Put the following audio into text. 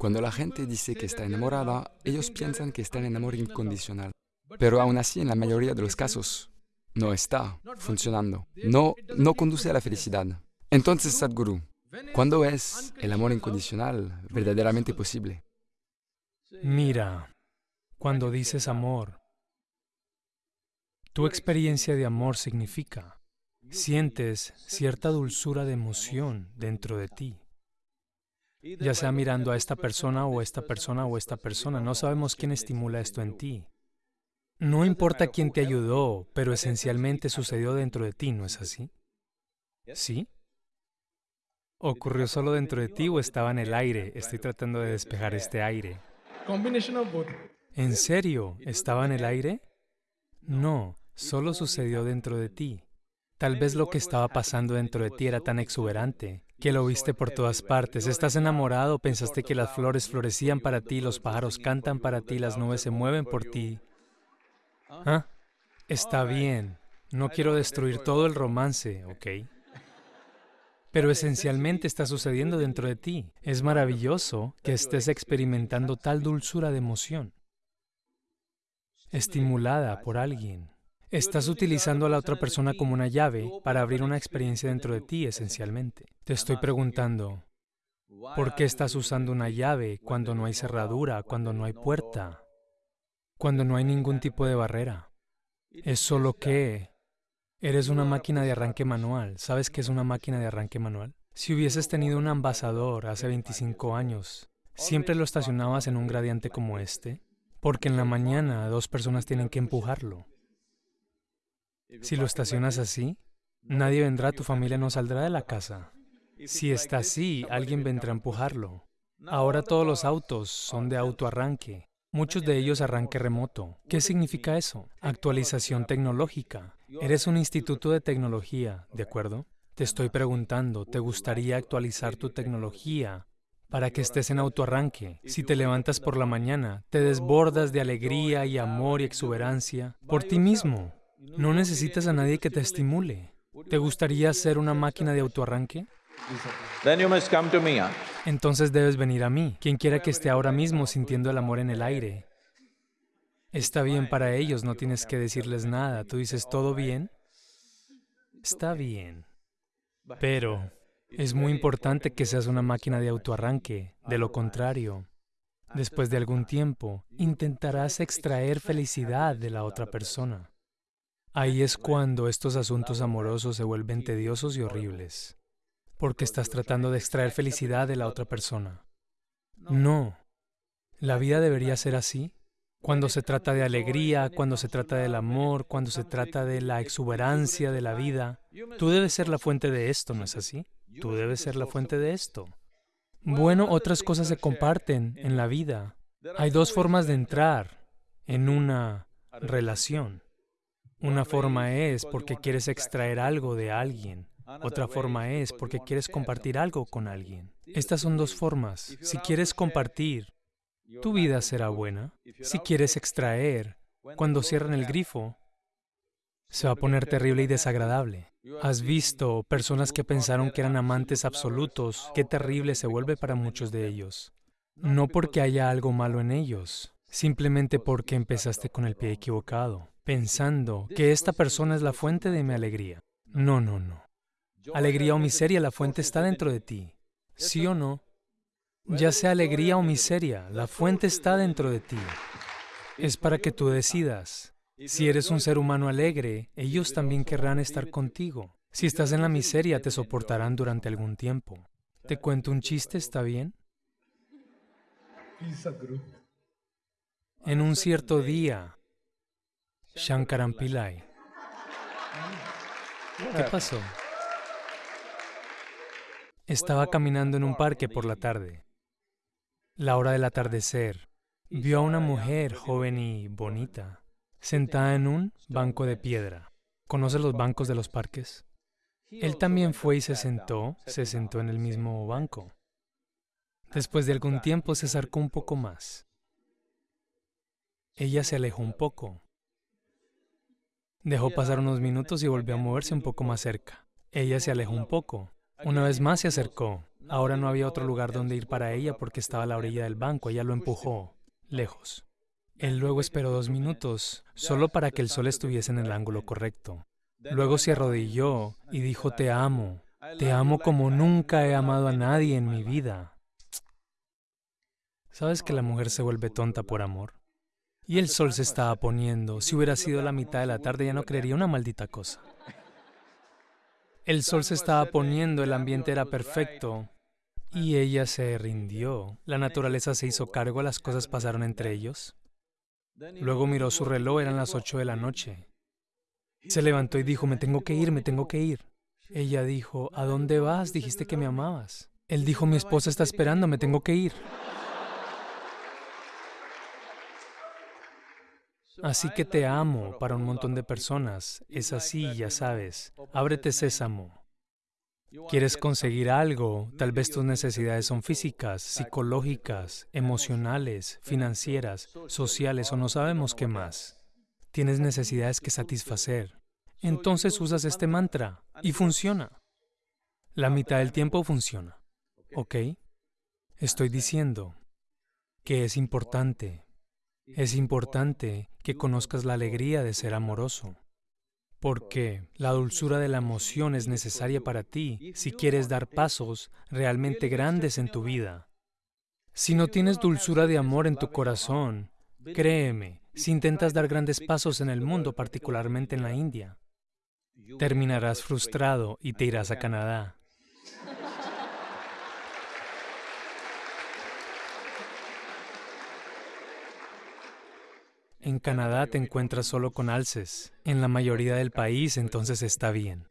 Cuando la gente dice que está enamorada, ellos piensan que está en amor incondicional. Pero aún así, en la mayoría de los casos, no está funcionando. No, no conduce a la felicidad. Entonces, Sadhguru, ¿cuándo es el amor incondicional verdaderamente posible? Mira, cuando dices amor, tu experiencia de amor significa, sientes cierta dulzura de emoción dentro de ti. Ya sea mirando a esta persona o esta persona o esta persona, no sabemos quién estimula esto en ti. No importa quién te ayudó, pero esencialmente sucedió dentro de ti, ¿no es así? ¿Sí? ¿Ocurrió solo dentro de ti o estaba en el aire? Estoy tratando de despejar este aire. ¿En serio? ¿Estaba en el aire? No, solo sucedió dentro de ti. Tal vez lo que estaba pasando dentro de ti era tan exuberante que lo viste por todas partes. Estás enamorado, pensaste que las flores florecían para ti, los pájaros cantan para ti, las nubes se mueven por ti. ¿Ah? Está bien, no quiero destruir todo el romance, ¿ok? Pero esencialmente está sucediendo dentro de ti. Es maravilloso que estés experimentando tal dulzura de emoción, estimulada por alguien. Estás utilizando a la otra persona como una llave para abrir una experiencia dentro de ti, esencialmente. Te estoy preguntando, ¿por qué estás usando una llave cuando no hay cerradura, cuando no hay puerta, cuando no hay ningún tipo de barrera? Es solo que eres una máquina de arranque manual. ¿Sabes qué es una máquina de arranque manual? Si hubieses tenido un ambasador hace 25 años, ¿siempre lo estacionabas en un gradiente como este? Porque en la mañana dos personas tienen que empujarlo. Si lo estacionas así, nadie vendrá, tu familia no saldrá de la casa. Si está así, alguien vendrá a empujarlo. Ahora todos los autos son de autoarranque, muchos de ellos arranque remoto. ¿Qué significa eso? Actualización tecnológica. Eres un instituto de tecnología, ¿de acuerdo? Te estoy preguntando, ¿te gustaría actualizar tu tecnología para que estés en autoarranque? Si te levantas por la mañana, te desbordas de alegría y amor y exuberancia por ti mismo. No necesitas a nadie que te estimule. ¿Te gustaría ser una máquina de autoarranque? Entonces debes venir a mí, quien quiera que esté ahora mismo sintiendo el amor en el aire. Está bien para ellos, no tienes que decirles nada. Tú dices, ¿todo bien? Está bien. Pero es muy importante que seas una máquina de autoarranque. De lo contrario, después de algún tiempo, intentarás extraer felicidad de la otra persona. Ahí es cuando estos asuntos amorosos se vuelven tediosos y horribles, porque estás tratando de extraer felicidad de la otra persona. No, la vida debería ser así. Cuando se trata de alegría, cuando se trata del amor, cuando se trata de la exuberancia de la vida, tú debes ser la fuente de esto, ¿no es así? Tú debes ser la fuente de esto. Bueno, otras cosas se comparten en la vida. Hay dos formas de entrar en una relación. Una forma es porque quieres extraer algo de alguien. Otra forma es porque quieres compartir algo con alguien. Estas son dos formas. Si quieres compartir, tu vida será buena. Si quieres extraer, cuando cierran el grifo, se va a poner terrible y desagradable. Has visto personas que pensaron que eran amantes absolutos. Qué terrible se vuelve para muchos de ellos. No porque haya algo malo en ellos, simplemente porque empezaste con el pie equivocado pensando que esta persona es la fuente de mi alegría. No, no, no. Alegría o miseria, la fuente está dentro de ti. ¿Sí o no? Ya sea alegría o miseria, la fuente está dentro de ti. Es para que tú decidas. Si eres un ser humano alegre, ellos también querrán estar contigo. Si estás en la miseria, te soportarán durante algún tiempo. ¿Te cuento un chiste? ¿Está bien? En un cierto día, Shankaran Pillai. ¿Qué pasó? Estaba caminando en un parque por la tarde. La hora del atardecer. Vio a una mujer joven y bonita, sentada en un banco de piedra. ¿Conoce los bancos de los parques? Él también fue y se sentó, se sentó en el mismo banco. Después de algún tiempo se acercó un poco más. Ella se alejó un poco. Dejó pasar unos minutos y volvió a moverse un poco más cerca. Ella se alejó un poco. Una vez más se acercó. Ahora no había otro lugar donde ir para ella porque estaba a la orilla del banco. Ella lo empujó, lejos. Él luego esperó dos minutos, solo para que el sol estuviese en el ángulo correcto. Luego se arrodilló y dijo, te amo, te amo como nunca he amado a nadie en mi vida. ¿Sabes que la mujer se vuelve tonta por amor? Y el sol se estaba poniendo. Si hubiera sido la mitad de la tarde ya no creería una maldita cosa. El sol se estaba poniendo, el ambiente era perfecto. Y ella se rindió. La naturaleza se hizo cargo, las cosas pasaron entre ellos. Luego miró su reloj, eran las ocho de la noche. Se levantó y dijo, me tengo que ir, me tengo que ir. Ella dijo, ¿a dónde vas? Dijiste que me amabas. Él dijo, mi esposa está esperando, me tengo que ir. Así que te amo para un montón de personas. Es así, ya sabes. Ábrete sésamo. Quieres conseguir algo, tal vez tus necesidades son físicas, psicológicas, emocionales, financieras, sociales o no sabemos qué más. Tienes necesidades que satisfacer. Entonces usas este mantra y funciona. La mitad del tiempo funciona. ¿Ok? Estoy diciendo que es importante es importante que conozcas la alegría de ser amoroso, porque la dulzura de la emoción es necesaria para ti si quieres dar pasos realmente grandes en tu vida. Si no tienes dulzura de amor en tu corazón, créeme, si intentas dar grandes pasos en el mundo, particularmente en la India, terminarás frustrado y te irás a Canadá. En Canadá te encuentras solo con alces. En la mayoría del país entonces está bien.